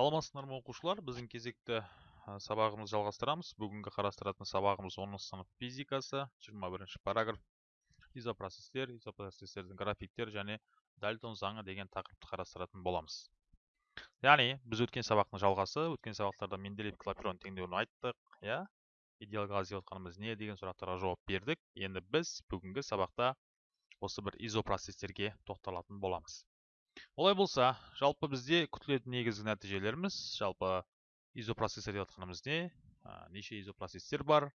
саламатсыздар ма оқушылар? Біздің кезекті сабағымызды жалғастырамыз. Бүгінгі қарастыратын сабағымыз 10 сынып физикасы 21 параграф. Изопроцестер изопроцестердің графиктер және дальтон заңы деген тақырыпты қарастыратын боламыз. Яғни біз өткен сабақтың жалғасы өткен сабақтарда менделеев клапейрон теңдеуін айттық иә? Идеал газ деп отқанымыз не деген сұрақтарға жауап бердік. Енді біз бүгінгі сабақта осы бір изопроцестерге тоқталатын боламыз. Олай болса жалпы бізде күтілетін негізгі нәтижелеріміз жалпы изопроцессор деп жатқанымыз не неше изопроцестер бар?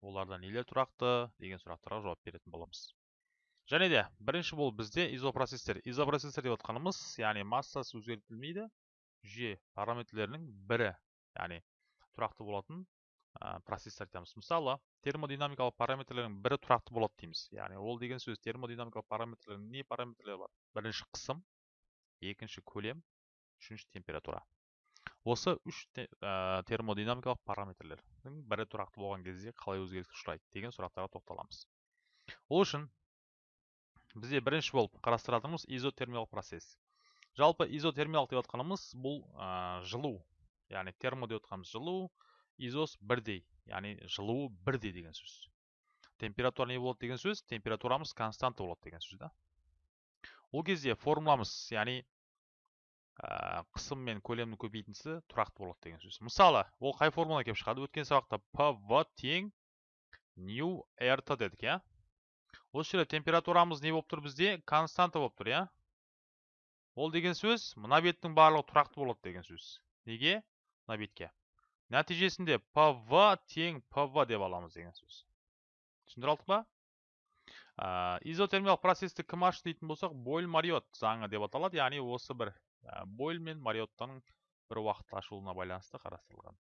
Оларда нелер тұрақты? Деген сұрақтарға жауап беретін боламыз. Және де бірінші болып бізде изопроцестер изопроцессор деп жатқанымыз яғни массасы өзгертілмейді жүйе параметрлерінің бірі яғни тұрақты болатын процесстер айтамыз мысалы термодинамикалық параметрлердің бірі тұрақты болады дейміз. Яғни ол деген сөз термодинамикалық параметрлердің не параметрлері бар? Бірінші қысым. Екінші көлем үшінші температура. Осы үш термодинамикалық параметрлердің бірі тұрақты болған кезде қалай өзгеріске ұшырайды деген сұрақтарға тоқталамыз. Ол үшін бізде бірінші болып қарастыратынымыз изотермиялық процесс. Жалпы изотермиялық деп жатқанымыз бұл жылу яғни термо деп жатқанымыз жылу изос бірдей яғни жылуы бірдей деген сөз. Температура не болады деген сөз? Температурамыз константа болады деген сөз да. Ол кезде формуламыз яғни ә, қысым мен көлемнің көбейтіндісі тұрақты болады деген сөз. Мысалы ол қай формула келіп шығады? Өткен сабақта пв тең нью рт дедік иә? Осы жерде температурамыз не болып тұр бізде? Константа болып тұр иә? Ол деген сөз мына беттің барлығы тұрақты болады деген сөз. Неге? Мына бетке. Нәтижесінде пв тең пв деп аламыз деген сөз. Түсіндіре алдық па? Изотермиялық процесті кім ашты дейтін болсақ бойль мариот заңы деп аталады. Яғни осы бір бойль мен мариоттың бір уақытта ашылуына байланысты қарастырылған.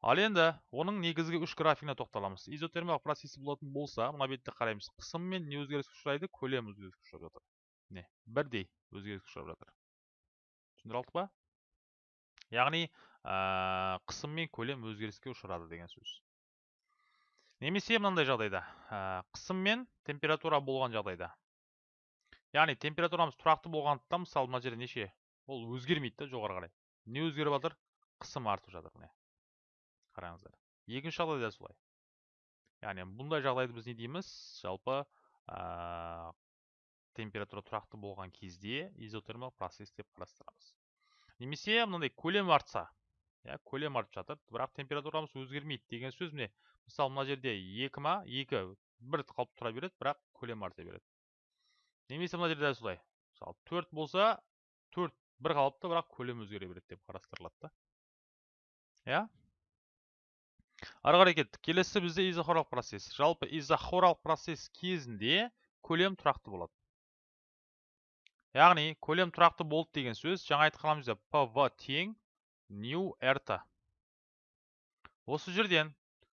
Ал енді оның негізгі үш графигіне тоқталамыз. Изотермиялық процесі болатын болса мына бетте қараймыз. Қысым мен не өзгеріске ұшырайды көлем өзгеріске ұшырап жатыр. Міне бірдей өзгеріске ұшырап жатыр. Түсіндіре алдық па? Яғни қысым мен көлем өзгеріске ұшырады деген сөз. Немесе мынандай жағдайда қысым мен температура болған жағдайда. Яғни температурамыз тұрақты болғандықтан мысалы мына жерде неше ол өзгермейді да жоғары қарай. Не өзгеріп жатыр? Қысым артып жатыр міне. Қараңыздар. Екінші жағдай да солай. Яғни бұндай жағдайды біз не дейміз? Жалпы ә, температура тұрақты болған кезде изотермиялық процесс деп қарастырамыз. Немесе мынандай көлем артса иә көлем артып жатыр бірақ температурамыз өзгермейді деген сөз міне мысалы мына жерде екі ма? Екі. Бір қалып тұра береді бірақ көлем арта береді. Немесе мына жерде дәл солай. Мысалы төрт болса төрт бір қалыпты бірақ көлем өзгере береді деп қарастырылады да. Иә? Ары қарай кеттік. Келесі бізде изохоралық процесс. Жалпы изохоралық процесс кезінде көлем тұрақты болады. Яғни көлем тұрақты болды деген сөз жаңа айтқанымыз пв тең нью рт осы жерден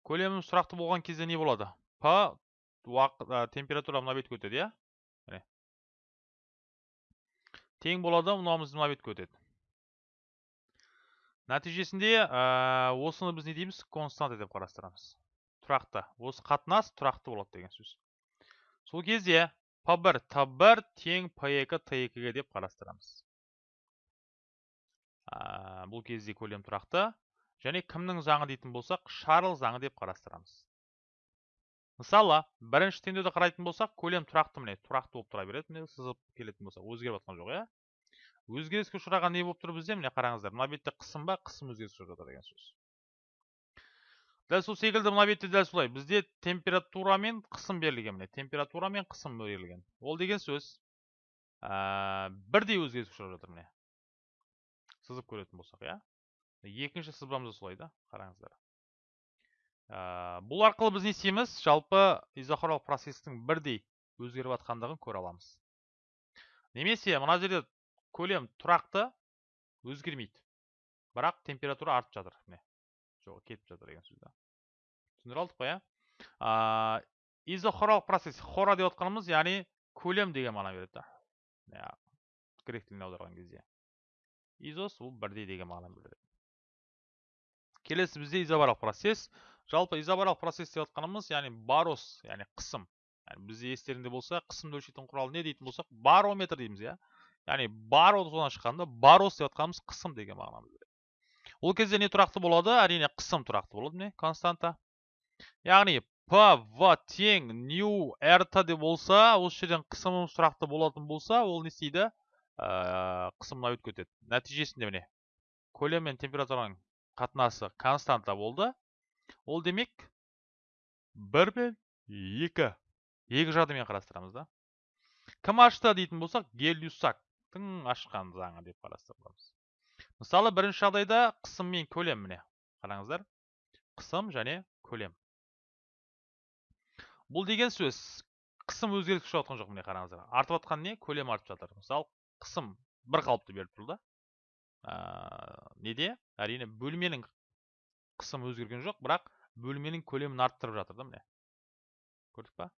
көлеміміз сұрақты болған кезде не болады? П уақыт температура мына бетке өтеді иә? Міне. Тең болады мынауымыз мына бетке өтеді. Нәтижесінде осыны біз не дейміз? Константа деп қарастырамыз. Тұрақты. Осы қатынас тұрақты болады деген сөз. Сол кезде п1 т1 тең п2 т2-ге деп қарастырамыз. Бұл кезде көлем тұрақты. Және кімнің заңы дейтін болсақ шарль заңы деп қарастырамыз. Мысалы бірінші теңдеуді қарайтын болсақ көлем тұрақты міне тұрақты болып тұра береді міне сызып келетін болсақ өзгеріп жатқан жоқ иә? Өзгеріске ұшыраған не болып тұр бізде? Міне қараңыздар мына бетте қысым ба қысым өзгеріске жатыр деген сөз. Дәл сол секілді мына бетте дәл солай. Бізде температура мен қысым берілген міне температура мен қысым берілген. Ол деген сөз. Ә, бірдей өзгеріске ұшырап жатыр міне. Сызып көретін болсақ иә? Екінші сызбамыз солай да қараңыздар. Ә, бұл арқылы біз не істейміз? Жалпы изохоралық процестің бірдей өзгеріп жатқандығын көре аламыз. Немесе мына жерде көлем тұрақты өзгермейді бірақ температура артып жатыр. Міне жоқ кетіп жатыр деген сөз да. Түсіндіре алдық па иә? Ә, изохоралық процесс хора деп отқанымыз яғни көлем деген мағына береді да. Грек тіліне аударған кезде. Изос ол бірдей деген мағына білдіреді келесі бізде изобарлық процесс. Жалпы изобарлық процесс деп жатқанымыз яғни барос яғни қысым. Яғни бізде естеріңде болса қысымды өлшейтін құрал не дейтін болсақ барометр дейміз иә. Яғни бар осыдан шыққанда барос деп жатқанымыз қысым деген мағынаны береді ол кезде не тұрақты болады? Әрине қысым тұрақты болады міне константа. Яғни п в тең нью рт деп болса осы жерден қысымымыз тұрақты болатын болса ол не істейді? Ә, қысымына өтіп кетеді нәтижесінде міне көлем мен температураның қатынасы константа болды. Ол демек бір мен екі екі жағдаймен қарастырамыз да. Кім ашты дейтін болсақ гелиусактың ашқан заңы деп қарастырамыз мысалы бірінші жағдайда қысым мен көлем міне қараңыздар. Қысым және көлем. Бұл деген сөз қысым өзгеріс түсіп жатқан жоқ міне қараңыздар. Артып жатқан не? Көлем артып жатыр. Мысалы қысым бір қалыпты беріп тұр да. Неде? Әрине бөлменің қысымы өзгерген жоқ бірақ бөлменің көлемін арттырып жатыр да міне. Көрдік па?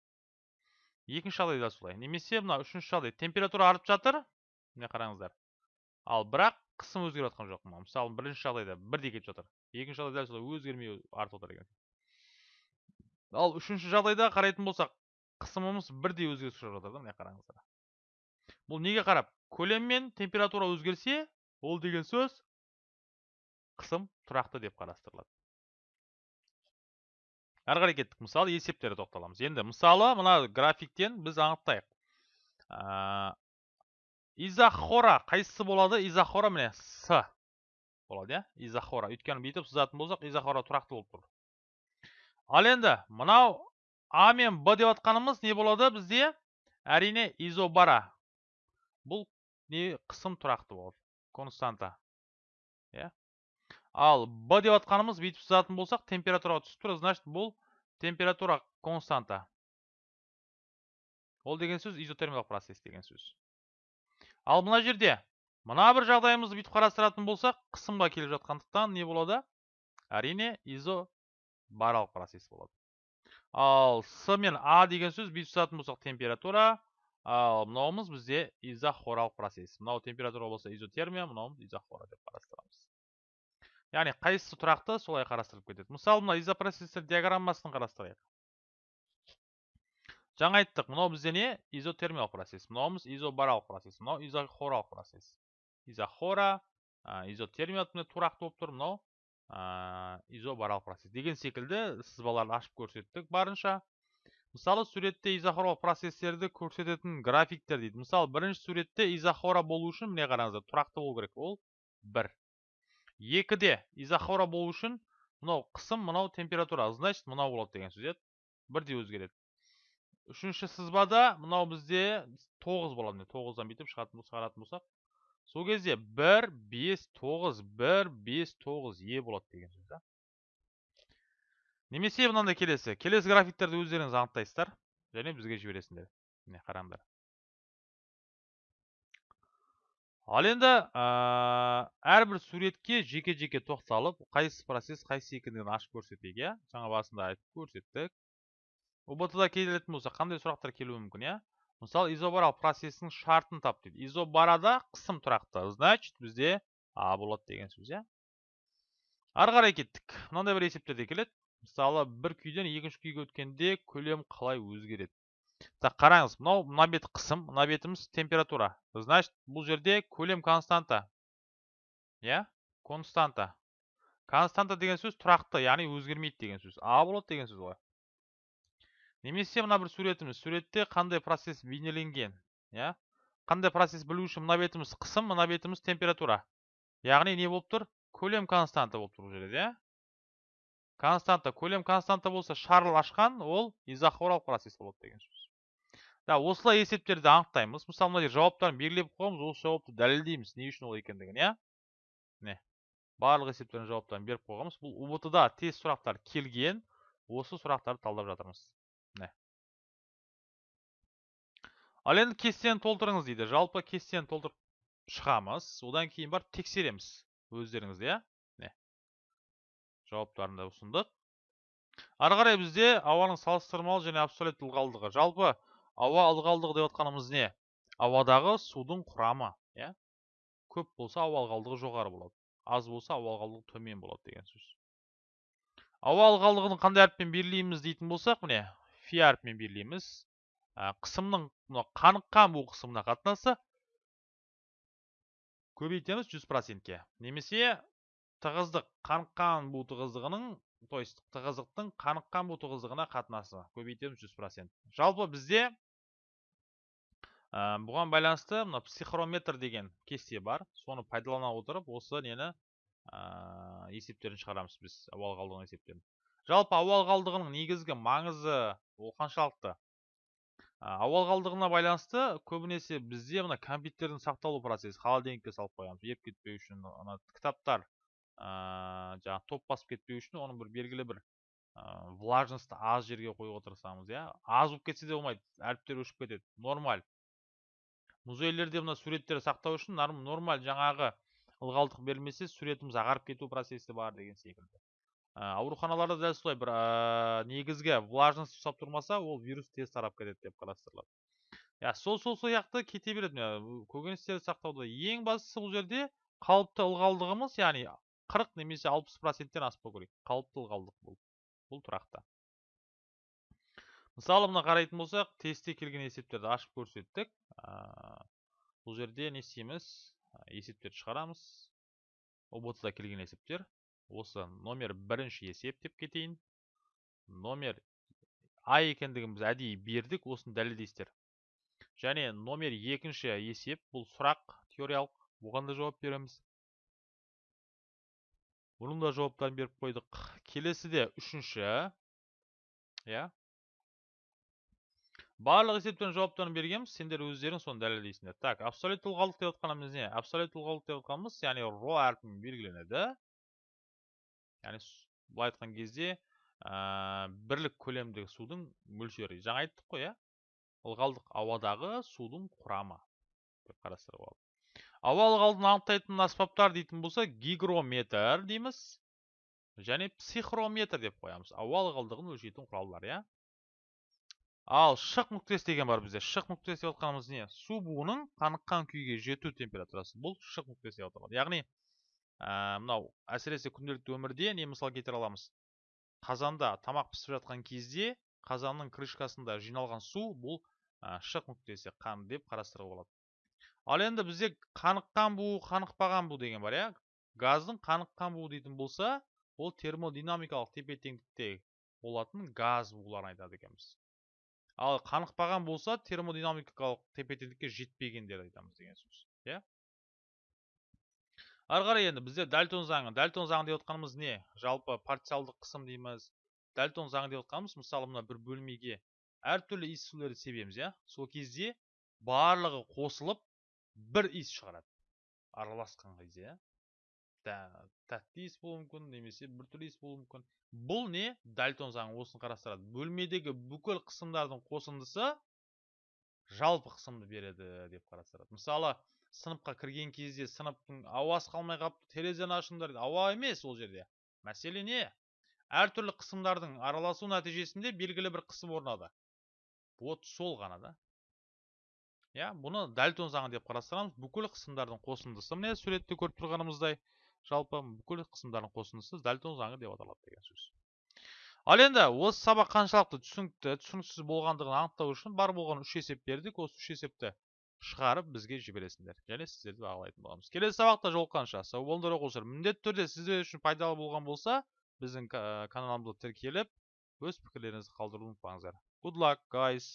Екінші жағдайда солай. Немесе мына үшінші жағдай. Температура артып жатыр міне қараңыздар. Ал бірақ қысым өзгеріп жатқан жоқ мысалы бірінші жағдайда бірдей кетіп жатыр. Екінші жағдайда солай өзгермей артып отыр екен. Ал үшінші жағдайда қарайтын болсақ қысымымыз бірдей өзгеріс шығып жатыр да міне қараңыздар. Бұл неге қарап? Көлем мен температура өзгерсе ол деген сөз қысым тұрақты деп қарастырылады. Әрі қарай кеттік. Мысалы есептерге тоқталамыз. Енді мысалы мына графиктен біз анықтайық. Ә, изохора қайсысы болады? Изохора міне с болады иә? Изохора өйткені бүйтіп сызатын болсақ изохора тұрақты болып тұр. Ал енді мынау а мен б деп жатқанымыз не болады бізде? Әрине изобара. Бұл не? Қысым тұрақты болады. Константа. Ал б деп жатқанымыз бүйтіп сызатын болсақ температураға түсіп тұр. Значит бұл температура константа. Ол деген сөз изотермиялық процесс деген сөз. Ал мына жерде мына бір жағдайымызды бүйтіп қарастыратын болсақ қысымға келіп жатқандықтан не болады? Әрине изо баралық процесс болады. Ал с мен а деген сөз бүйтіп жазатын болсақ температура. Ал мынауымыз бізде изохоралық процесс. Мынау температура болса изотермия мынауымыз изохора деп қарастырамыз. Яғни қайсысы тұрақты солай қарастырылып кетеді. Мысалы мына изопроцесстер диаграммасын қарастырайық. Жаңа айттық мынау бізде не? Изотермиялық процесс. Мынауымыз изобаралық процесс. Мынау изохоралық процесс. Изохора изотермия тұрақты болып тұр. Мынау изобаралық процесс деген секілді сызбаларды ашып көрсеттік барынша. Мысалы суретте изохоралық процесстерді көрсететін графиктер дейді. Мысалы бірінші суретте изохора болу үшін міне қараңыздар тұрақты болу керек. Ол бір. Екіде изохора болу үшін мынау қысым мынау температура. Значит мынау болады деген сөз иә? Бірдей өзгереді. Үшінші сызбада мынау бізде тоғыз болады тоғыздан бүйтіп шығаратын болсақ сол кезде бір бес тоғыз бір бес тоғыз е болады деген сөз немесе мынандай келесі. Келесі графиктерді өздеріңіз анықтайсыздар және бізге жібересіңдер. Міне қараңдар. Ал енді әрбір суретке жеке жеке тоқталып қайсы процесс қайсы екендігін ашып көрсетейік иә? жаңа басында айтып көрсеттік. Ұбт да келетін болса қандай сұрақтар келуі мүмкін иә? Мысалы изобаралық процестің шартын тап дейді. Изобарада қысым тұрақты значит бізде а болады деген сөз иә? Ары қарай кеттік. Мынандай бір есептер де келеді. Мысалы бір күйден екінші күйге өткенде көлем қалай өзгереді? Так қараңыз мынау мына бет қысым мына бетіміз температура. Значит бұл жерде көлем константа. Иә? Константа. Константа деген сөз тұрақты яғни өзгермейді деген сөз. А болады деген сөз ғой. Немесе мына бір суретіміз. Суретте қандай процесс бейнеленген? Иә? Қандай процесс білу үшін мына бетіміз қысым мына бетіміз температура. Яғни не болып тұр? Көлем константа болып тұр бұл жерде иә константа. Көлем константа болса шарль ашқан ол изохоралық процесс болады деген сөз. Да осылай есептерді анықтаймыз мысалы мына жауаптарын белгілеп қойғанбыз осы жауапты дәлелдейміз не үшін ол екендігін иә міне барлық есептердің жауаптарын беріп қойғанбыз бұл убт да тест сұрақтар келген осы сұрақтарды талдап жатырмыз міне ал енді кестені толтырыңыз дейді жалпы кестені толтырып шығамыз одан кейін барып тексереміз өздеріңізде иә міне жауаптарын да ұсындық ары қарай бізде ауаның салыстырмалы және абсолютті ылғалдығы жалпы ауа ылғалдығы деп отқанымыз не? Ауадағы судың құрамы иә? Көп болса ауа ылғалдығы жоғары болады. Аз болса ауа ылғалдығы төмен болады деген сөз. Ауа ылғалдығын қандай әріппен белгілейміз дейтін болсақ міне фи әрпімен белгілейміз қысымның мына қаныққан бу қысымына қатынасы көбейтеміз 100%ке немесе тығыздық қаныққан бу тығыздығының то есть тығыздықтың қаныққан бу тығыздығына қатынасы көбейтеміз 100% жалпы бізде ә, бұған байланысты мына психрометр деген кесте бар. Соны пайдалана отырып осы нені ә, есептерін шығарамыз біз ауа қалдығының есептерін. Жалпы ауа қалдығының негізгі маңызы ол қаншалықты? Ауа қалдығына байланысты көбінесе бізде мына компьютердің сақталу процесі холодильникке салып қоямыз. Еріп кетпеу үшін ана кітаптар ә, жаңағы топ басып кетпеу үшін оның бір белгілі бір ә, влажностьті аз жерге қоюға тырысамыз иә аз болып кетсе де болмайды әріптер өшіп кетеді нормаль. Музейлерде мына суреттерді сақтау үшін нормаль жаңағы ылғалдық берілмесе суретіміз ағарып кету процесі бар деген секілді. Ә, ауруханаларда дәл солай бір ә, негізгі влажность ұстап тұрмаса ол вирус тез тарап кетеді деп қарастырылады. Иә сол сол сияқты кете береді. Көкөністерді сақтауда ең бастысы бұл жерде қалыпты ылғалдығымыз яғни 40 немесе 60 проценттен аспау керек. Қалыпты ылғалдық бұл бұл тұрақты. Мысалы мына қарайтын болсақ тестте келген есептерді ашып көрсеттік. Бұл жерде не істейміз? Есептерді шығарамыз. Ұбт да келген есептер. Осы номер бірінші есеп деп кетейін. Номер а екендігін біз әдейі бердік осыны дәлелдейсіздер. Және номер екінші есеп бұл сұрақ теориялық. Бұған да жауап береміз. Бұның да жауаптарын беріп қойдық. Келесіде үшінші иә? Барлық есептен жауаптарын бергенбіз сендер өздерің соны дәлелдейсіңдер. Так абсолют ылғалдық деп отқанымыз не? Абсолют ылғалдық деп отқанымыз яғни ро әрпімен белгіленеді. Яғни былай айтқан кезде ә, бірлік көлемдегі судың мөлшері. Жаңа айттық қой иә? Ылғалдық ауадағы судың құрамы деп қарастыруға болады ауа ылғалдығын анықтайтын аспаптар дейтін болса гигрометр дейміз. Және психрометр деп қоямыз. Ауа ылғалдығын өлшейтін құралдар иә? Ал шық нүктесі деген бар бізде. Шық нүктесі деп отқанымыз не? Су буының қаныққан күйге жету температурасы. Бұл шық нүктесі деп аталады яғни мынау әсіресе күнделікті өмірде не мысал келтіре аламыз. Қазанда тамақ пісіп жатқан кезде қазанның крышкасында жиналған су бұл шық нүктесі қан деп қарастыруға болады. Ал енді бізде қаныққан бу қанықпаған бу деген бар иә. Газдың қаныққан буы дейтін болса ол термодинамикалық тепе теңдікте болатын газ буларын айтады екенбіз. Ал қанықпаған болса термодинамикалық тепе теңдікке жетпеген деп айтамыз деген сөз иә? Ары қарай енді бізде дальтон заңы. Дальтон заңы деп отқанымыз не? Жалпы парциалдық қысым дейміз. Дальтон заңы деп отқанымыз мысалы мына бір бөлмеге әртүрлі иіссулерді себеміз иә? Сол кезде барлығы қосылып бір иіс шығарады. Араласқан кезде иә? Тәтті иіс болуы мүмкін немесе біртүрлі иіс болуы мүмкін. Бұл не? Дальтон заңы осыны қарастырады. Бөлмедегі бүкіл қысымдардың қосындысы жалпы қысымды береді деп қарастырады. Мысалы сыныпқа кірген кезде сыныптың ауасы қалмай қалыпты терезені ашыңдар ауа емес ол жерде. Мәселе не? Әртүрлі қысымдардың араласу нәтижесінде белгілі бір қысым орнады. Вот сол ғана да. Иә бұны дальтон заңы деп қарастырамыз. Бүкіл қысымдардың қосындысы міне суретте көріп тұрғанымыздай. Жалпы бүкіл қысымдардың қосындысы дальтон заңы деп аталады деген сөз. Ал енді осы сабақ қаншалықты түсінікті түсініксіз болғандығын анықтау үшін бар болған үш есеп бердік осы үш есепті шығарып бізге жібересіңдер және сіздерді бағалайтын боламыз. Келесі сабақта жолыққанша. Сау болыңдар оқушылар. Міндетті түрде сіздер үшін пайдалы болған болса біздің каналымызға тіркеліп өз пікірлеріңізді қалдыруды ұмытпаңыздар. Good luck guys!